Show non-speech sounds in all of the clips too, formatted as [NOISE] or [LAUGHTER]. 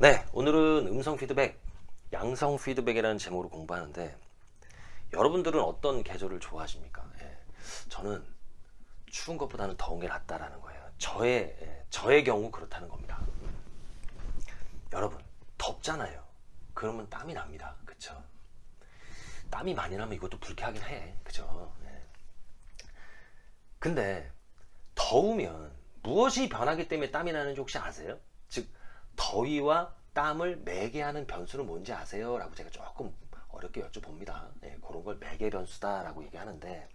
네, 오늘은 음성 피드백, 양성 피드백이라는 제목으로 공부하는데 여러분들은 어떤 계절을 좋아하십니까? 예, 저는 추운 것보다는 더운 게 낫다라는 거예요. 저의 예, 저의 경우 그렇다는 겁니다. 여러분 덥잖아요. 그러면 땀이 납니다. 그쵸? 땀이 많이 나면 이것도 불쾌하긴 해. 그죠? 예. 근데 더우면 무엇이 변하기 때문에 땀이 나는지 혹시 아세요? 즉 더위와 땀을 매개 하는 변수는 뭔지 아세요? 라고 제가 조금 어렵게 여쭤봅니다. 예, 그런 걸 매개 변수다 라고 얘기하는데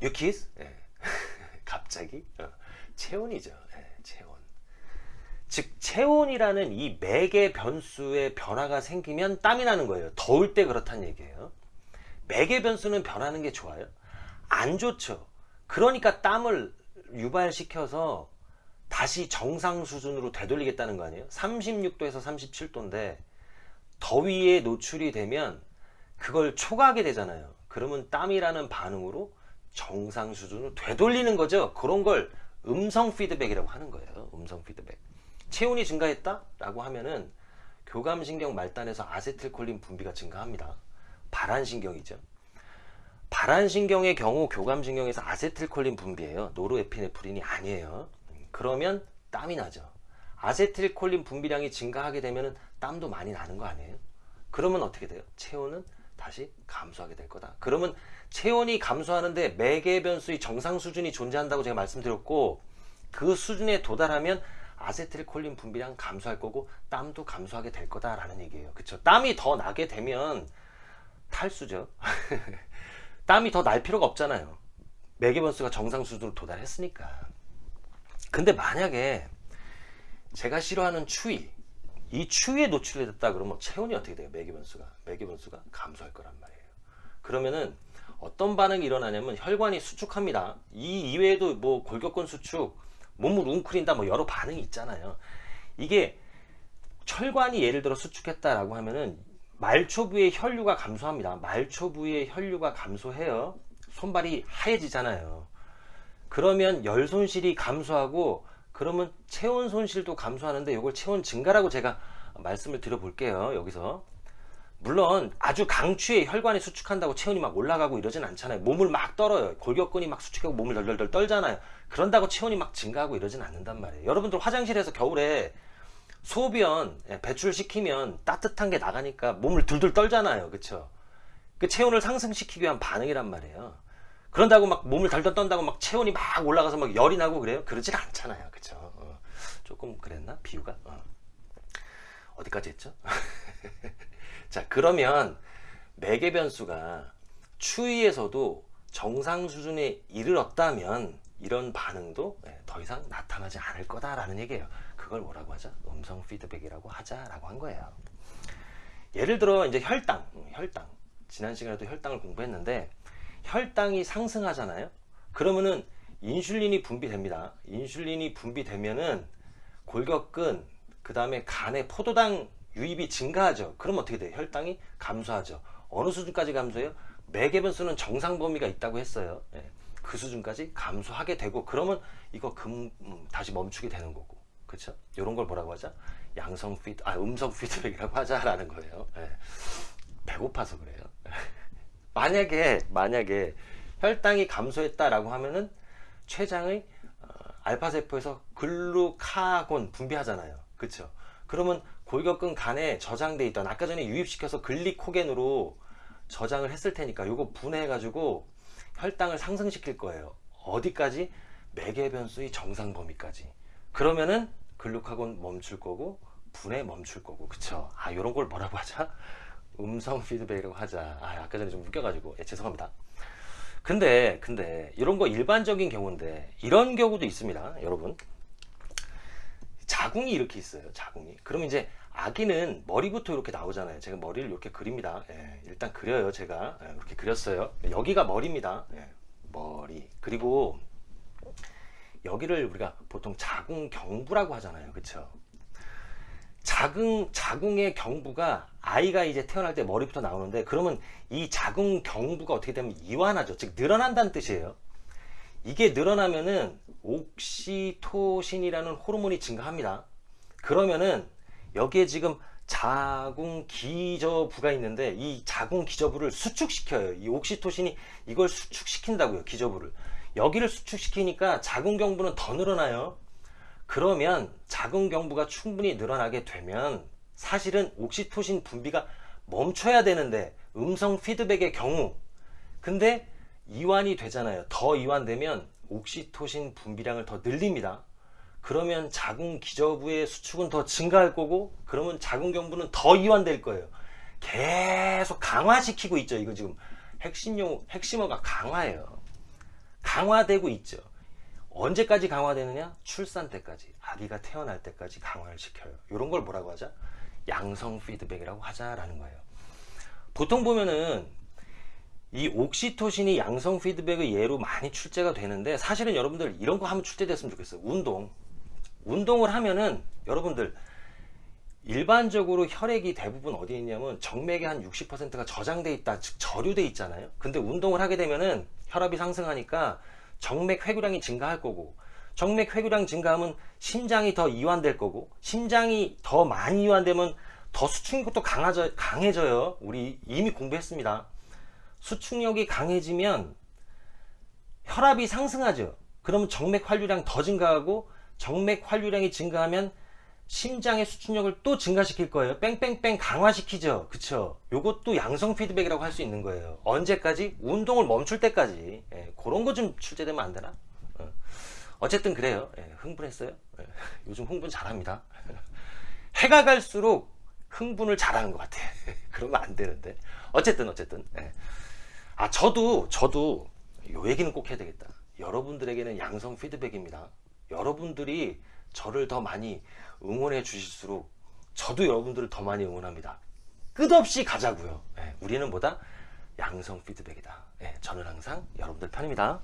You Quiz? 예. [LAUGHS] 갑자기? 어, 체온이죠. 예, 체온. 즉 체온이라는 이 매개 변수의 변화가 생기면 땀이 나는 거예요. 더울 때 그렇다는 얘기예요. 매개 변수는 변하는 게 좋아요? 안 좋죠. 그러니까 땀을 유발시켜서 다시 정상 수준으로 되돌리겠다는 거 아니에요? 36도에서 37도인데 더위에 노출이 되면 그걸 초과하게 되잖아요. 그러면 땀이라는 반응으로 정상 수준으로 되돌리는 거죠. 그런 걸 음성 피드백이라고 하는 거예요. 음성 피드백. 체온이 증가했다? 라고 하면은 교감신경 말단에서 아세틸콜린 분비가 증가합니다. 발한신경이죠. 발한신경의 경우 교감신경에서 아세틸콜린 분비예요. 노르에피네프린이 아니에요. 그러면 땀이 나죠. 아세틸콜린 분비량이 증가하게 되면 땀도 많이 나는 거 아니에요? 그러면 어떻게 돼요? 체온은 다시 감소하게 될 거다. 그러면 체온이 감소하는데 매개 변수의 정상 수준이 존재한다고 제가 말씀드렸고 그 수준에 도달하면 아세틸콜린 분비량 감소할 거고 땀도 감소하게 될 거다라는 얘기예요. 그쵸? 땀이 더 나게 되면 탈수죠. [LAUGHS] 땀이 더 날 필요가 없잖아요. 매개 변수가 정상 수준으로 도달했으니까. 근데 만약에 제가 싫어하는 추위 이 추위에 노출이 됐다 그러면 체온이 어떻게 돼요? 매개변수가 매개변수가 감소할 거란 말이에요. 그러면은 어떤 반응이 일어나냐면 혈관이 수축합니다. 이 이외에도 뭐 골격근 수축, 몸을 웅크린다 뭐 여러 반응이 있잖아요. 이게 혈관이 예를 들어 수축했다라고 하면은 말초부의 혈류가 감소합니다. 말초부의 혈류가 감소해요. 손발이 하얘지잖아요. 그러면 열 손실이 감소하고 그러면 체온 손실도 감소하는데 이걸 체온 증가라고 제가 말씀을 드려 볼게요 여기서. 물론 아주 강추에 혈관이 수축한다고 체온이 막 올라가고 이러진 않잖아요. 몸을 막 떨어요. 골격근이 막 수축하고 몸을 덜덜덜 떨잖아요. 그런다고 체온이 막 증가하고 이러진 않는단 말이에요. 여러분들 화장실에서 겨울에 소변 예, 배출시키면 따뜻한 게 나가니까 몸을 둘둘 떨잖아요. 그쵸? 그 체온을 상승시키기 위한 반응이란 말이에요 그런다고 막 몸을 덜덜 떤다고 막 체온이 막 올라가서 막 열이 나고 그래요? 그러질 않잖아요. 그쵸? 어, 조금 그랬나? 비유가? 어. 디까지 했죠? [LAUGHS] 자, 그러면 매개 변수가 추위에서도 정상 수준에 이르렀다면 이런 반응도 예, 더 이상 나타나지 않을 거다라는 얘기예요. 그걸 뭐라고 하자? 음성 피드백이라고 하자라고 한 거예요. 예를 들어 이제 혈당, 음, 혈당. 지난 시간에도 혈당을 공부했는데 혈당이 상승하잖아요. 그러면은 인슐린이 분비됩니다. 인슐린이 분비되면은 골격근 그 다음에 간에 포도당 유입이 증가하죠. 그럼 어떻게 돼요? 혈당이 감소하죠. 어느 수준까지 감소해요? 매개변수는 정상 범위가 있다고 했어요. 예. 그 수준까지 감소하게 되고 그러면 이거 금 음, 다시 멈추게 되는 거고. 그렇죠 이런 걸 뭐라고 하자 양성 피드 아 음성 피드백이라고 하자라는 거예요. 예. 배고파서 그래요 만약에 만약에 혈당이 감소했다라고 하면은 췌장의 어, 알파세포에서 글루카곤 분비하잖아요. 그쵸? 그러면 골격근 간에 저장돼 있던 아까 전에 유입시켜서 글리코겐으로 저장을 했을 테니까 이거 분해해 가지고 혈당을 상승시킬 거예요. 어디까지? 매개 변수의 정상 범위까지. 그러면은 글루카곤 멈출 거고 분해 멈출 거고. 그쵸? 아 이런 걸 뭐라고 하자 음성 피드백이라고 하자. 아, 아까 전에 좀 웃겨가지고. 예, 죄송합니다. 근데 근데 이런 거 일반적인 경우인데 이런 경우도 있습니다 여러분. 자궁이 이렇게 있어요 자궁이. 그럼 이제 아기는 머리부터 이렇게 나오잖아요. 제가 머리를 이렇게 그립니다. 예, 일단 그려요 제가. 예, 이렇게 그렸어요. 여기가 머리입니다. 예, 머리. 그리고 여기를 우리가 보통 자궁 경부라고 하잖아요. 그쵸 자궁, 자궁의 경부가 아이가 이제 태어날 때 머리부터 나오는데 그러면 이 자궁 경부가 어떻게 되면 이완하죠. 즉 늘어난다는 뜻이에요. 이게 늘어나면은 옥시토신이라는 호르몬이 증가합니다. 그러면은 여기에 지금 자궁 기저부가 있는데 이 자궁 기저부를 수축시켜요. 이 옥시토신이 이걸 수축시킨다고요. 기저부를. 여기를 수축시키니까 자궁 경부는 더 늘어나요. 그러면 자궁 경부가 충분히 늘어나게 되면 사실은 옥시토신 분비가 멈춰야 되는데 음성 피드백의 경우 근데 이완이 되잖아요. 더 이완되면 옥시토신 분비량을 더 늘립니다. 그러면 자궁 기저부의 수축은 더 증가할 거고 그러면 자궁 경부는 더 이완될 거예요. 계속 강화시키고 있죠. 이거 지금 핵심용 핵심어가 강화예요. 강화되고 있죠. 언제까지 강화되느냐? 출산 때까지 아기가 태어날 때까지 강화를 시켜요. 이런 걸 뭐라고 하자? 양성 피드백이라고 하자라는 거예요. 보통 보면은 이 옥시토신이 양성 피드백의 예로 많이 출제가 되는데 사실은 여러분들 이런 거 하면 출제됐으면 좋겠어요. 운동. 운동을 하면은 여러분들 일반적으로 혈액이 대부분 어디에 있냐면 정맥의 한 60%가 저장돼 있다, 즉 저류돼 있잖아요. 근데 운동을 하게 되면은 혈압이 상승하니까 정맥 회교량이 증가할 거고 정맥 회교량 증가하면 심장이 더 이완될 거고 심장이 더 많이 이완되면 더 수축력이 또 강해져, 강해져요. 우리 이미 공부했습니다. 수축력이 강해지면 혈압이 상승하죠. 그러면 정맥 활류량 더 증가하고 정맥 활류량이 증가하면 심장의 수축력을 또 증가시킬 거예요. 뺑뺑뺑 강화시키죠. 그쵸? 요것도 양성 피드백이라고 할 수 있는 거예요. 언제까지? 운동을 멈출 때까지. 예, 그런 거 좀 출제되면 안 되나? 어. 어쨌든 그래요. 예, 흥분했어요? 예, [LAUGHS] 요즘 흥분 잘합니다. [LAUGHS] 해가 갈수록 흥분을 잘하는 것 같아. [LAUGHS] 그러면 안 되는데. 어쨌든, 어쨌든. 예. 아, 저도, 저도 요 얘기는 꼭 해야 되겠다. 여러분들에게는 양성 피드백입니다. 여러분들이 저를 더 많이 응원해 주실수록 저도 여러분들을 더 많이 응원합니다. 끝없이 가자고요. 예, 우리는 뭐다? 양성 피드백이다. 예, 저는 항상 여러분들 편입니다.